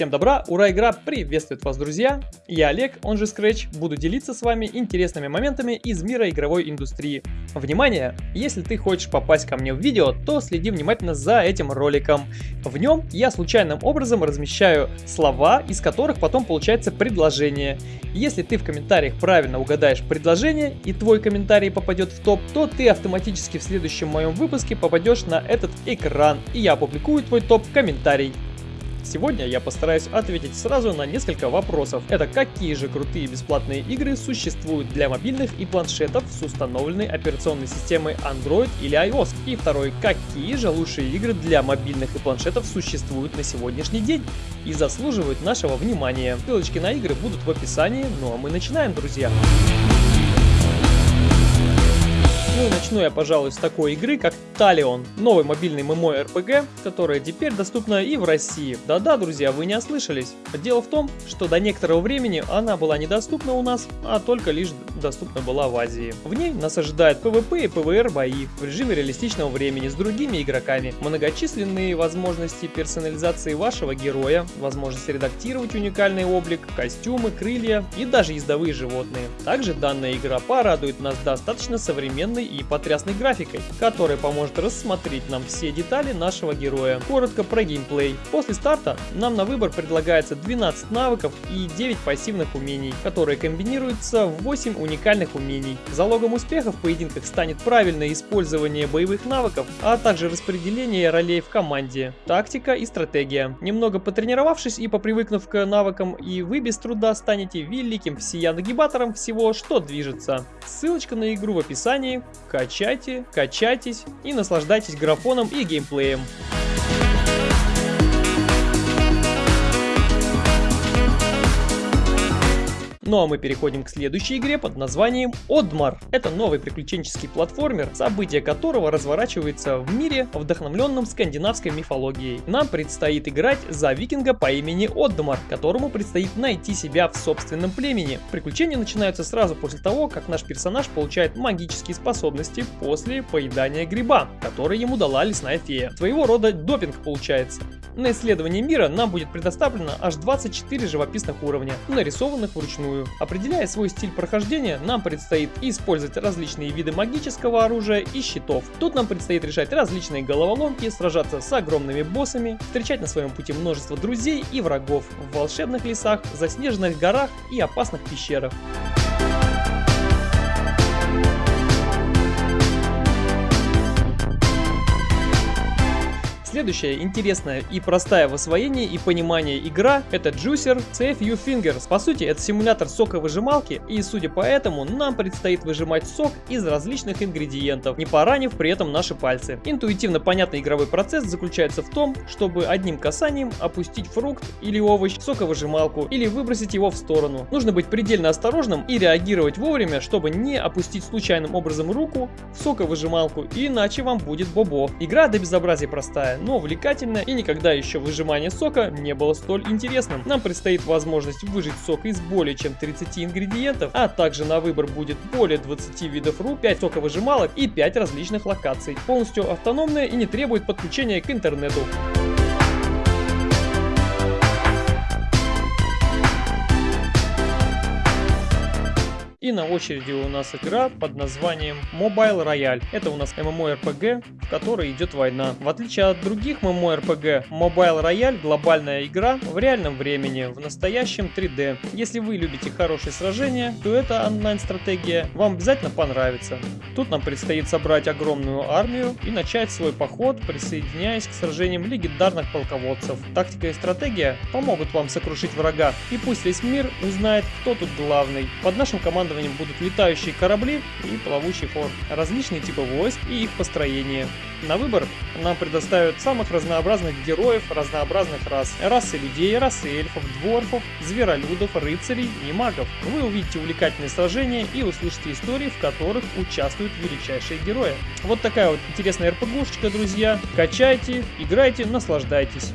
Всем добра, ура, игра приветствует вас, друзья! Я Олег, он же Scratch, буду делиться с вами интересными моментами из мира игровой индустрии. Внимание! Если ты хочешь попасть ко мне в видео, то следи внимательно за этим роликом. В нем я случайным образом размещаю слова, из которых потом получается предложение. Если ты в комментариях правильно угадаешь предложение и твой комментарий попадет в топ, то ты автоматически в следующем моем выпуске попадешь на этот экран и я опубликую твой топ-комментарий. Сегодня я постараюсь ответить сразу на несколько вопросов. Это какие же крутые бесплатные игры существуют для мобильных и планшетов с установленной операционной системой Android или iOS. И второй, какие же лучшие игры для мобильных и планшетов существуют на сегодняшний день и заслуживают нашего внимания. Ссылочки на игры будут в описании, ну а мы начинаем, друзья. Ну и начну я, пожалуй, с такой игры, как Talion, новый мобильный ММО РПГ, которая теперь доступна и в России. Да-да, друзья, вы не ослышались. Дело в том, что до некоторого времени она была недоступна у нас, а только лишь доступна была в Азии. В ней нас ожидает PvP и PvR бои в режиме реалистичного времени с другими игроками, многочисленные возможности персонализации вашего героя, возможность редактировать уникальный облик, костюмы, крылья и даже ездовые животные. Также данная игра порадует нас достаточно современной и потрясной графикой, которая поможет рассмотреть нам все детали нашего героя. Коротко про геймплей. После старта нам на выбор предлагается 12 навыков и 9 пассивных умений, которые комбинируются в 8 уникальных умений. Залогом успеха в поединках станет правильное использование боевых навыков, а также распределение ролей в команде, тактика и стратегия. Немного потренировавшись и попривыкнув к навыкам, и вы без труда станете великим всея нагибатором всего, что движется. Ссылочка на игру в описании. Качайте, качайтесь и наслаждайтесь графоном и геймплеем. Ну а мы переходим к следующей игре под названием Одмар. Это новый приключенческий платформер, событие которого разворачивается в мире, вдохновленном скандинавской мифологией. Нам предстоит играть за викинга по имени Одмар, которому предстоит найти себя в собственном племени. Приключения начинаются сразу после того, как наш персонаж получает магические способности после поедания гриба, который ему дала лесная фея. Своего рода допинг получается. На исследование мира нам будет предоставлено аж 24 живописных уровня, нарисованных вручную. Определяя свой стиль прохождения, нам предстоит использовать различные виды магического оружия и щитов. Тут нам предстоит решать различные головоломки, сражаться с огромными боссами, встречать на своем пути множество друзей и врагов в волшебных лесах, заснеженных горах и опасных пещерах. Следующая интересная и простая в освоении и понимании игра это Juicer CFU Fingers. По сути это симулятор соковыжималки и судя по этому нам предстоит выжимать сок из различных ингредиентов, не поранив при этом наши пальцы. Интуитивно понятный игровой процесс заключается в том, чтобы одним касанием опустить фрукт или овощ в соковыжималку или выбросить его в сторону. Нужно быть предельно осторожным и реагировать вовремя, чтобы не опустить случайным образом руку в соковыжималку, иначе вам будет бобо. Игра до безобразия простая, но увлекательно и никогда еще выжимание сока не было столь интересным. Нам предстоит возможность выжать сок из более чем 30 ингредиентов, а также на выбор будет более 20 видов рук, 5 соковыжималок и 5 различных локаций. Полностью автономная и не требует подключения к интернету. И на очереди у нас игра под названием Mobile Royale. Это у нас MMORPG, в которой идет война. В отличие от других MMORPG, Mobile Royale глобальная игра в реальном времени, в настоящем 3D. Если вы любите хорошие сражения, то эта онлайн-стратегия вам обязательно понравится. Тут нам предстоит собрать огромную армию и начать свой поход, присоединяясь к сражениям легендарных полководцев. Тактика и стратегия помогут вам сокрушить врага, и пусть весь мир узнает, кто тут главный. Под нашим командным командованием будут летающие корабли и плавучий флот, различные типы войск и их построение. На выбор нам предоставят самых разнообразных героев разнообразных рас. Расы людей, расы эльфов, дворфов, зверолюдов, рыцарей и магов. Вы увидите увлекательные сражения и услышите истории, в которых участвуют величайшие герои. Вот такая вот интересная РПГшечка, друзья. Качайте, играйте, наслаждайтесь.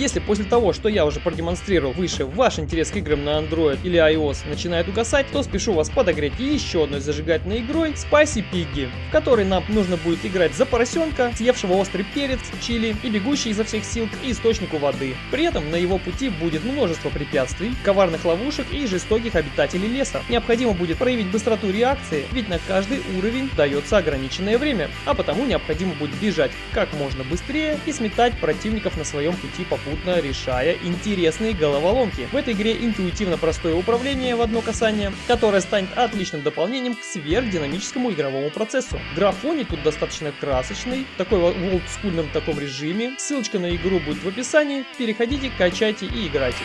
Если после того, что я уже продемонстрировал выше, ваш интерес к играм на Android или iOS начинает угасать, то спешу вас подогреть еще одной зажигательной игрой Spicy Piggy, в которой нам нужно будет играть за поросенка, съевшего острый перец, чили и бегущий изо всех сил к источнику воды. При этом на его пути будет множество препятствий, коварных ловушек и жестоких обитателей леса. Необходимо будет проявить быстроту реакции, ведь на каждый уровень дается ограниченное время, а потому необходимо будет бежать как можно быстрее и сметать противников на своем пути попутно решая интересные головоломки. В этой игре интуитивно простое управление в одно касание, которое станет отличным дополнением к сверхдинамическому игровому процессу. Графоний тут достаточно красочный, такой в олдскульном таком режиме. Ссылочка на игру будет в описании, переходите, качайте и играйте.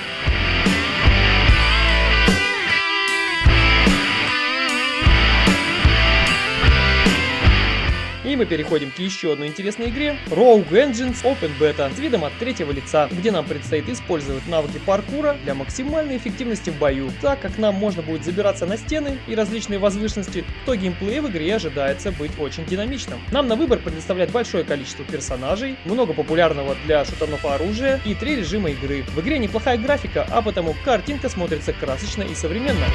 И мы переходим к еще одной интересной игре Rogue Engines Open Beta с видом от третьего лица, где нам предстоит использовать навыки паркура для максимальной эффективности в бою, так как нам можно будет забираться на стены и различные возвышенности, то геймплей в игре ожидается быть очень динамичным. Нам на выбор предоставляет большое количество персонажей, много популярного для шутанов оружия и три режима игры. В игре неплохая графика, а потому картинка смотрится красочно и современно.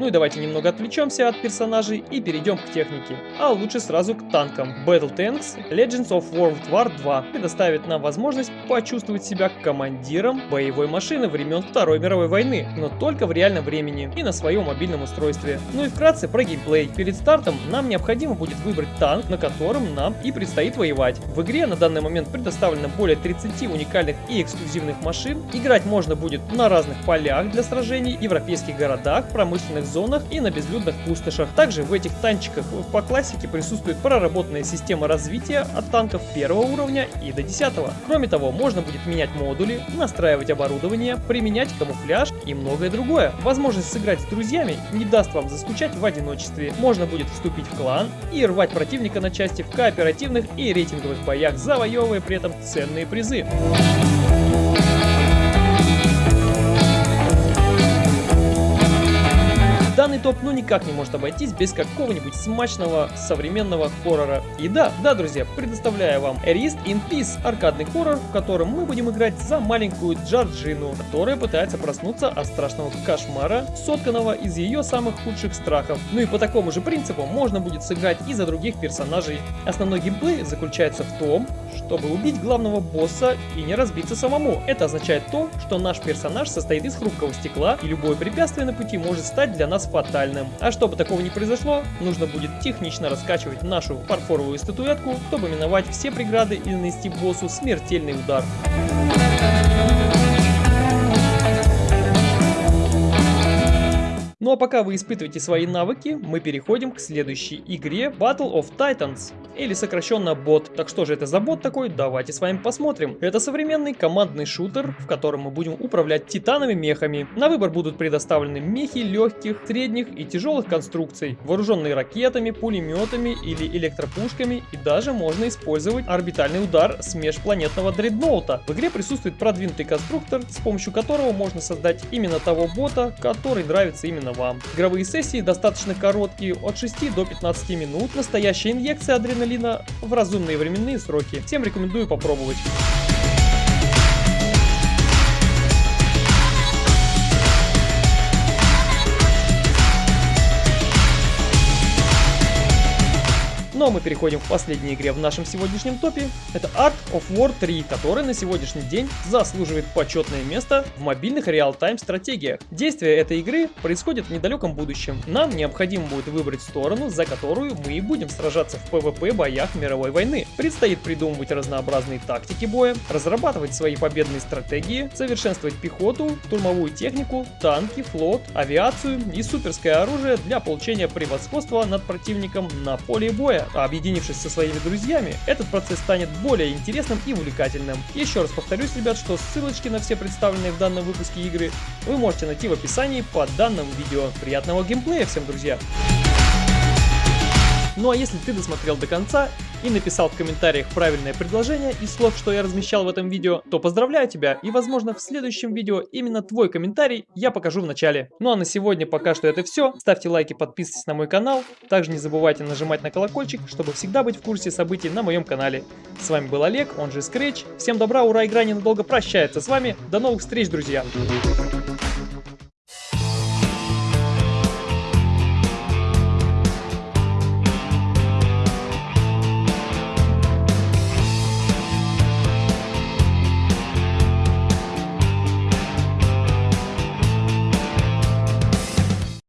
Ну и давайте немного отвлечемся от персонажей и перейдем к технике. А лучше сразу к танкам. Battle Tanks Legends of World War 2 предоставит нам возможность почувствовать себя командиром боевой машины времен Второй мировой войны, но только в реальном времени и на своем мобильном устройстве. Ну и вкратце про геймплей. Перед стартом нам необходимо будет выбрать танк, на котором нам и предстоит воевать. В игре на данный момент предоставлено более 30 уникальных и эксклюзивных машин. Играть можно будет на разных полях для сражений, европейских городах, промышленных зонах и на безлюдных пустошах. Также в этих танчиках по классике присутствует проработанная система развития от танков первого уровня и до 10. Кроме того, можно будет менять модули, настраивать оборудование, применять камуфляж и многое другое. Возможность сыграть с друзьями не даст вам заскучать в одиночестве. Можно будет вступить в клан и рвать противника на части в кооперативных и рейтинговых боях, завоевывая при этом ценные призы. Топ ну никак не может обойтись без какого-нибудь смачного современного хоррора. И да, да, друзья, предоставляю вам Erist in Peace, аркадный хоррор, в котором мы будем играть за маленькую Джорджину, которая пытается проснуться от страшного кошмара, сотканного из ее самых худших страхов. Ну и по такому же принципу можно будет сыграть и за других персонажей. Основной геймплей заключается в том, чтобы убить главного босса и не разбиться самому. Это означает то, что наш персонаж состоит из хрупкого стекла, и любое препятствие на пути может стать для нас фатальным. А чтобы такого не произошло, нужно будет технично раскачивать нашу фарфоровую статуэтку, чтобы миновать все преграды и нанести боссу смертельный удар. Ну а пока вы испытываете свои навыки, мы переходим к следующей игре Battle of Titans, или сокращенно бот. Так что же это за бот такой? Давайте с вами посмотрим. Это современный командный шутер, в котором мы будем управлять титановыми мехами. На выбор будут предоставлены мехи легких, средних и тяжелых конструкций, вооруженные ракетами, пулеметами или электропушками, и даже можно использовать орбитальный удар с межпланетного дредноута. В игре присутствует продвинутый конструктор, с помощью которого можно создать именно того бота, который нравится именно вам. Игровые сессии достаточно короткие, от 6 до 15 минут. Настоящая инъекция адреналина в разумные временные сроки. Всем рекомендую попробовать. Ну а мы переходим к последней игре в нашем сегодняшнем топе. Это Art of War 3, который на сегодняшний день заслуживает почетное место в мобильных реал-тайм стратегиях. Действие этой игры происходит в недалеком будущем. Нам необходимо будет выбрать сторону, за которую мы и будем сражаться в PvP боях мировой войны. Предстоит придумывать разнообразные тактики боя, разрабатывать свои победные стратегии, совершенствовать пехоту, штурмовую технику, танки, флот, авиацию и суперское оружие для получения превосходства над противником на поле боя а объединившись со своими друзьями, этот процесс станет более интересным и увлекательным. Еще раз повторюсь, ребят, что ссылочки на все представленные в данном выпуске игры вы можете найти в описании под данным видео. Приятного геймплея всем, друзья! Ну а если ты досмотрел до конца и написал в комментариях правильное предложение из слов, что я размещал в этом видео, то поздравляю тебя и возможно в следующем видео именно твой комментарий я покажу в начале. Ну а на сегодня пока что это все. Ставьте лайки, подписывайтесь на мой канал. Также не забывайте нажимать на колокольчик, чтобы всегда быть в курсе событий на моем канале. С вами был Олег, он же Scratch. Всем добра, ура, игра ненадолго прощается с вами. До новых встреч, друзья! You.